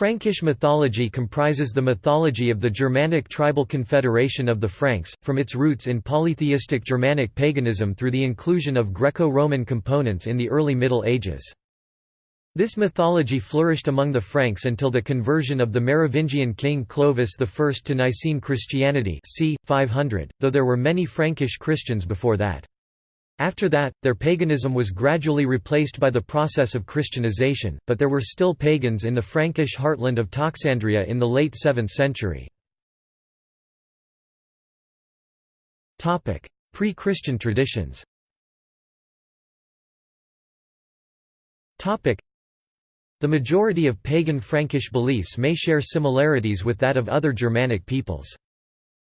Frankish mythology comprises the mythology of the Germanic tribal confederation of the Franks, from its roots in polytheistic Germanic paganism through the inclusion of Greco-Roman components in the early Middle Ages. This mythology flourished among the Franks until the conversion of the Merovingian king Clovis I to Nicene Christianity c. 500, though there were many Frankish Christians before that. After that, their paganism was gradually replaced by the process of Christianization, but there were still pagans in the Frankish heartland of Toxandria in the late 7th century. Pre-Christian traditions the majority of pagan Frankish beliefs may share similarities with that of other Germanic peoples.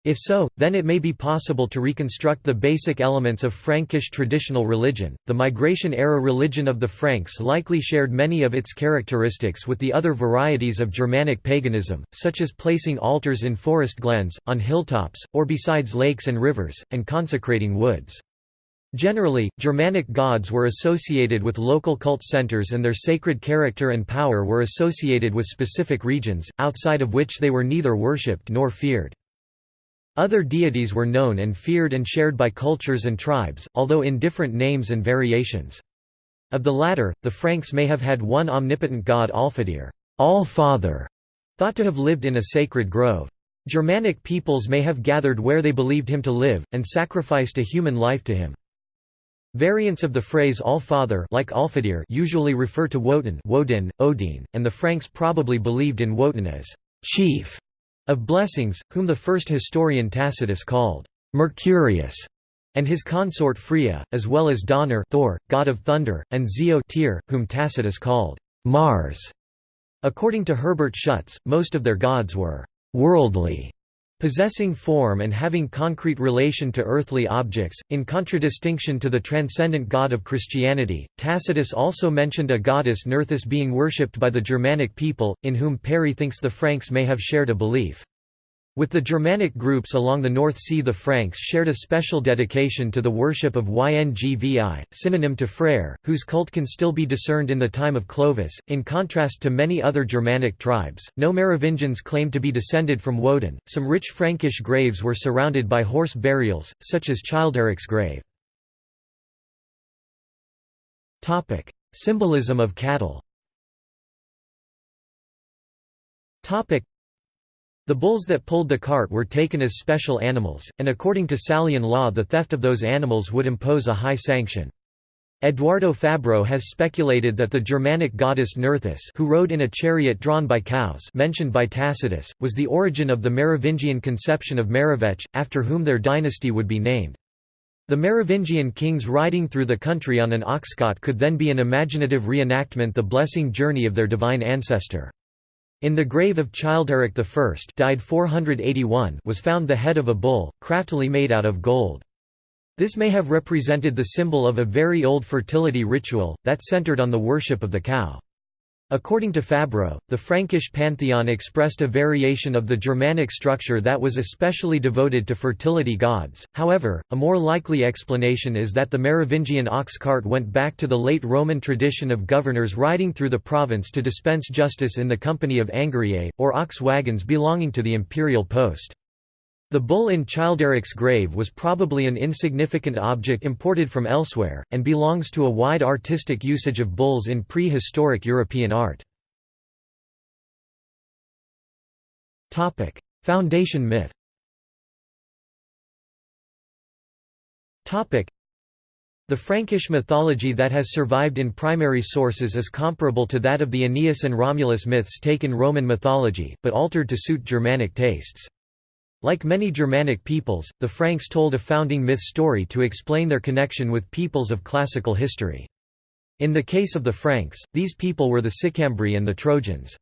If so, then it may be possible to reconstruct the basic elements of Frankish traditional religion. The migration era religion of the Franks likely shared many of its characteristics with the other varieties of Germanic paganism, such as placing altars in forest glens, on hilltops, or besides lakes and rivers, and consecrating woods. Generally, Germanic gods were associated with local cult centers and their sacred character and power were associated with specific regions, outside of which they were neither worshipped nor feared. Other deities were known and feared and shared by cultures and tribes, although in different names and variations. Of the latter, the Franks may have had one omnipotent god Allfather, All-Father, thought to have lived in a sacred grove. Germanic peoples may have gathered where they believed him to live, and sacrificed a human life to him. Variants of the phrase All-Father like Allfather usually refer to Wotan Woden, Odin, and the Franks probably believed in Wotan as chief of blessings, whom the first historian Tacitus called Mercurius, and his consort Freya, as well as Donar Thor, god of thunder, and Ziu Tyr, whom Tacitus called Mars. According to Herbert Schutz, most of their gods were worldly Possessing form and having concrete relation to earthly objects, in contradistinction to the transcendent God of Christianity, Tacitus also mentioned a goddess Nerthus being worshipped by the Germanic people, in whom Perry thinks the Franks may have shared a belief. With the Germanic groups along the North Sea the Franks shared a special dedication to the worship of Yngvi, synonym to Freyr, whose cult can still be discerned in the time of Clovis. In contrast to many other Germanic tribes, no Merovingians claimed to be descended from Woden. Some rich Frankish graves were surrounded by horse burials, such as Childeric's grave. Topic: Symbolism of cattle the bulls that pulled the cart were taken as special animals, and according to Salian law the theft of those animals would impose a high sanction. Eduardo Fabbro has speculated that the Germanic goddess Nerthus who rode in a chariot drawn by cows mentioned by Tacitus, was the origin of the Merovingian conception of Merovech, after whom their dynasty would be named. The Merovingian kings riding through the country on an oxcart could then be an imaginative reenactment the blessing journey of their divine ancestor. In the grave of Childeric I died 481 was found the head of a bull, craftily made out of gold. This may have represented the symbol of a very old fertility ritual, that centered on the worship of the cow. According to Fabbro, the Frankish pantheon expressed a variation of the Germanic structure that was especially devoted to fertility gods. However, a more likely explanation is that the Merovingian ox cart went back to the late Roman tradition of governors riding through the province to dispense justice in the company of angariae, or ox wagons belonging to the imperial post. The bull in Childeric's grave was probably an insignificant object imported from elsewhere, and belongs to a wide artistic usage of bulls in prehistoric European art. Foundation myth the Frankish mythology that has survived in primary sources is comparable to that of the Aeneas and Romulus myths taken Roman mythology, but altered to suit Germanic tastes. Like many Germanic peoples, the Franks told a founding myth story to explain their connection with peoples of classical history. In the case of the Franks, these people were the Sicambri and the Trojans.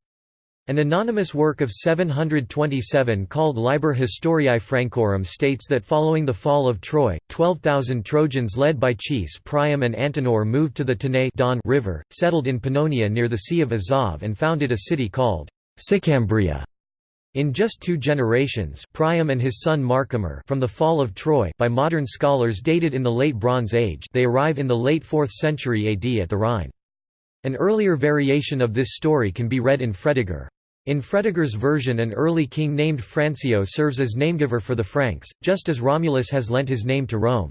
An anonymous work of 727 called Liber Historiae Francorum states that following the fall of Troy, 12,000 Trojans led by chiefs Priam and Antenor moved to the Tanais Don river, settled in Pannonia near the Sea of Azov and founded a city called Sicambria. In just two generations Priam and his son Marcomer from the fall of Troy by modern scholars dated in the Late Bronze Age they arrive in the late 4th century AD at the Rhine. An earlier variation of this story can be read in Fredegar. In Fredegar's version an early king named Francio serves as namegiver for the Franks, just as Romulus has lent his name to Rome.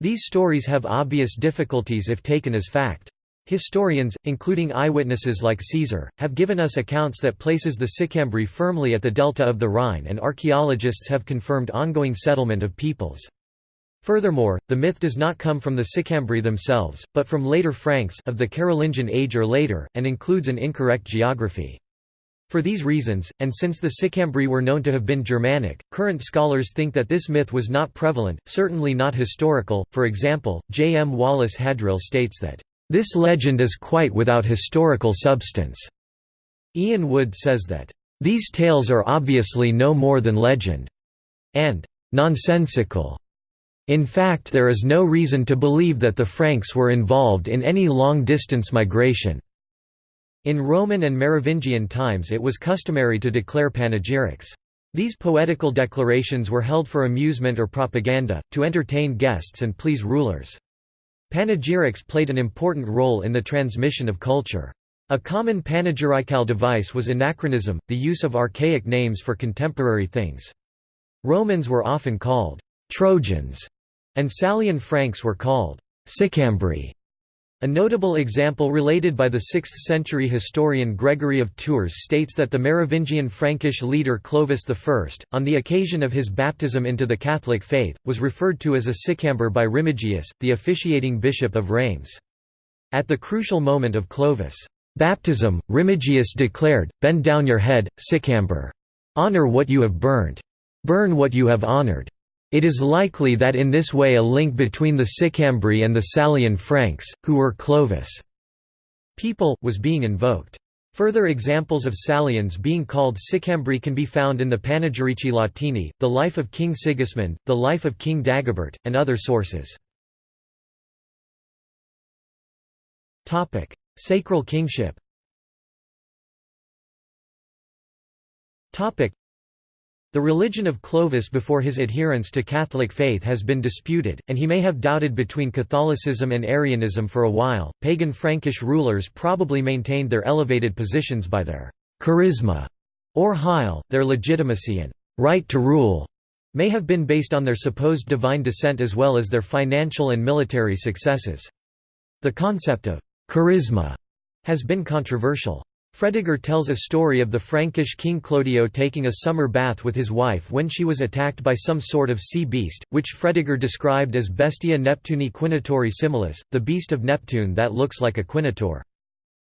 These stories have obvious difficulties if taken as fact. Historians, including eyewitnesses like Caesar, have given us accounts that places the Sicambri firmly at the delta of the Rhine and archaeologists have confirmed ongoing settlement of peoples. Furthermore, the myth does not come from the Sicambri themselves, but from later Franks of the Carolingian age or later, and includes an incorrect geography. For these reasons, and since the Sicambri were known to have been Germanic, current scholars think that this myth was not prevalent, certainly not historical. For example, J. M. Wallace Hadrill states that, This legend is quite without historical substance. Ian Wood says that, These tales are obviously no more than legend, and nonsensical. In fact there is no reason to believe that the Franks were involved in any long-distance migration. In Roman and Merovingian times it was customary to declare panegyrics. These poetical declarations were held for amusement or propaganda, to entertain guests and please rulers. Panegyrics played an important role in the transmission of culture. A common panegyrical device was anachronism, the use of archaic names for contemporary things. Romans were often called Trojans, and Salian Franks were called Sicambri. A notable example related by the 6th-century historian Gregory of Tours states that the Merovingian Frankish leader Clovis I, on the occasion of his baptism into the Catholic faith, was referred to as a Sicamber by Remigius, the officiating bishop of Reims. At the crucial moment of Clovis' baptism, Remigius declared, Bend down your head, Sicamber. Honor what you have burned. Burn what you have honored. It is likely that in this way a link between the Sicambri and the Salian Franks, who were Clovis' people, was being invoked. Further examples of Salians being called Sicambri can be found in the Panegyrici Latini, the life of King Sigismund, the life of King Dagobert, and other sources. Sacral kingship the religion of Clovis before his adherence to Catholic faith has been disputed, and he may have doubted between Catholicism and Arianism for a while. Pagan Frankish rulers probably maintained their elevated positions by their charisma or heil, their legitimacy and right to rule may have been based on their supposed divine descent as well as their financial and military successes. The concept of charisma has been controversial. Fredegar tells a story of the Frankish king Clodio taking a summer bath with his wife when she was attacked by some sort of sea beast, which Fredegar described as Bestia Neptuni quinotauri similis, the beast of Neptune that looks like a quinotaur.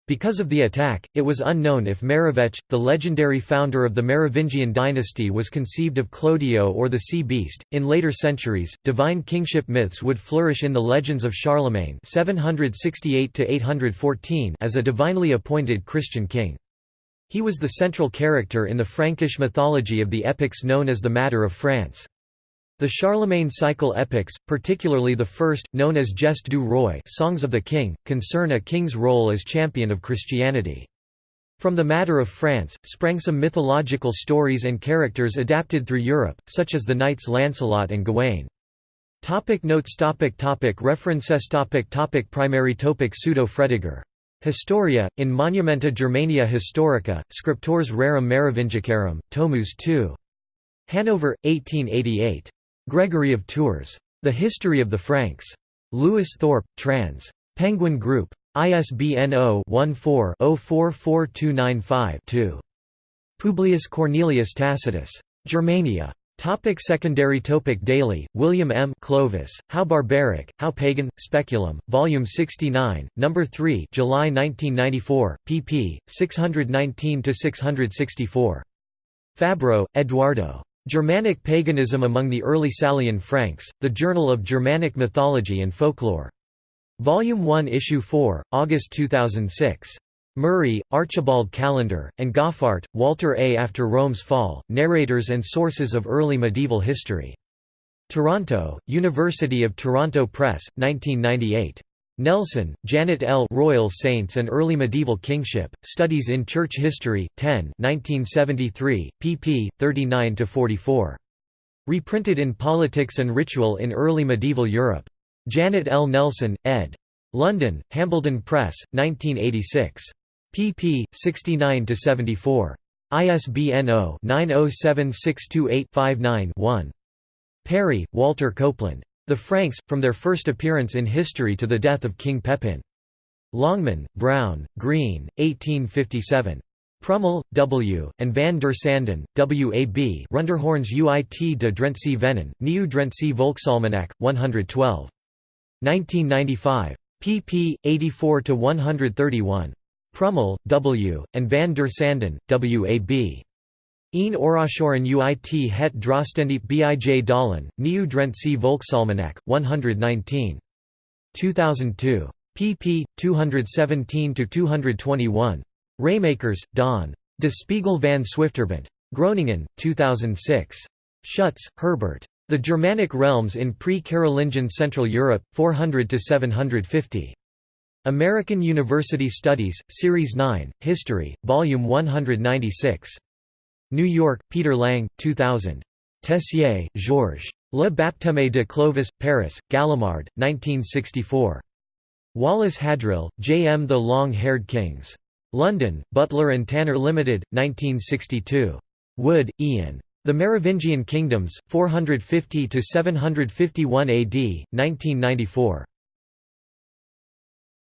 Because of the attack, it was unknown if Merovech, the legendary founder of the Merovingian dynasty, was conceived of Clodio or the sea beast. In later centuries, divine kingship myths would flourish in the legends of Charlemagne (768–814) as a divinely appointed Christian king. He was the central character in the Frankish mythology of the epics known as the Matter of France. The Charlemagne cycle epics, particularly the first, known as Geste du Roi Songs of the King, concern a king's role as champion of Christianity. From the matter of France, sprang some mythological stories and characters adapted through Europe, such as the knights Lancelot and Gawain. Topic notes topic topic References topic topic Primary topic Pseudo Fredegar. Historia, in Monumenta Germania Historica, Scriptores Rerum Merovingicarum, Tomus II. Hanover, 1888. Gregory of Tours. The History of the Franks. Lewis Thorpe, trans. Penguin Group. ISBN 0-14-044295-2. Publius Cornelius Tacitus. Germania. Topic secondary topic Daly, William M. Clovis, How Barbaric, How Pagan, Speculum, Volume 69, No. 3 July 1994, pp. 619–664. Fabbro, Eduardo. Germanic Paganism Among the Early Salian Franks, The Journal of Germanic Mythology and Folklore. Volume 1 Issue 4, August 2006. Murray, Archibald Callender, and Goffart, Walter A. After Rome's Fall, Narrators and Sources of Early Medieval History. Toronto, University of Toronto Press, 1998. Nelson, Janet L. Royal Saints and Early Medieval Kingship, Studies in Church History, 10 1973, pp. 39–44. Reprinted in Politics and Ritual in Early Medieval Europe. Janet L. Nelson, ed. London, Hambledon Press, 1986. pp. 69–74. ISBN 0-907628-59-1. Perry, Walter Copeland. The Franks, From Their First Appearance in History to the Death of King Pepin. Longman, Brown, Green, 1857. Prummel, W., and van der Sanden, W. A. B. Runderhoorns uit de Drentse Venen, Nieuw Drentse Volksalmanak, 112. 1995. pp. 84–131. Prummel, W., and van der Sanden, W. A. B. Een Orashoren uit het Drostendiep bij Dalen, Nieuw Drentse Volksalmanak, 119. 2002. pp. 217–221. Raymakers, Don. De Spiegel van Swifterbant. Groningen, 2006. Schutz, Herbert. The Germanic Realms in Pre-Carolingian Central Europe, 400–750. American University Studies, Series 9, History, Volume 196. New York, Peter Lang, 2000. Tessier, Georges. Le Baptême de Clovis, Paris, Gallimard, 1964. Wallace Hadrill, J. M. The Long-Haired Kings. London, Butler and Tanner Limited, 1962. Wood, Ian. The Merovingian Kingdoms, 450–751 AD, 1994.